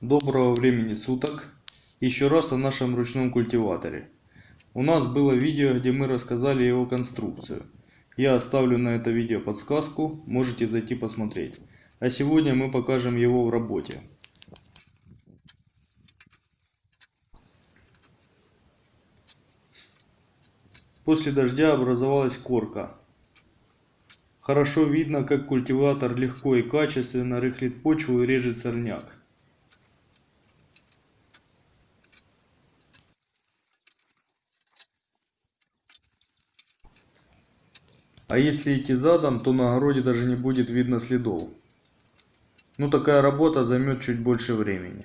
Доброго времени суток! Еще раз о нашем ручном культиваторе. У нас было видео, где мы рассказали его конструкцию. Я оставлю на это видео подсказку, можете зайти посмотреть. А сегодня мы покажем его в работе. После дождя образовалась корка. Хорошо видно, как культиватор легко и качественно рыхлит почву и режет сорняк. А если идти задом, то на огороде даже не будет видно следов. Ну такая работа займет чуть больше времени.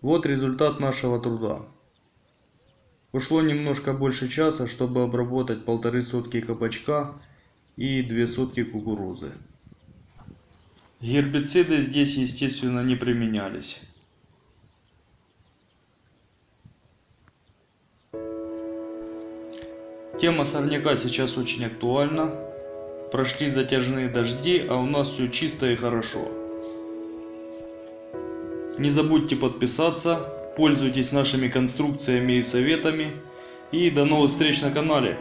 Вот результат нашего труда. Ушло немножко больше часа, чтобы обработать полторы сотки кабачка и две сотки кукурузы. Гербициды здесь естественно не применялись. Тема сорняка сейчас очень актуальна. Прошли затяжные дожди, а у нас все чисто и хорошо. Не забудьте подписаться, пользуйтесь нашими конструкциями и советами. И до новых встреч на канале.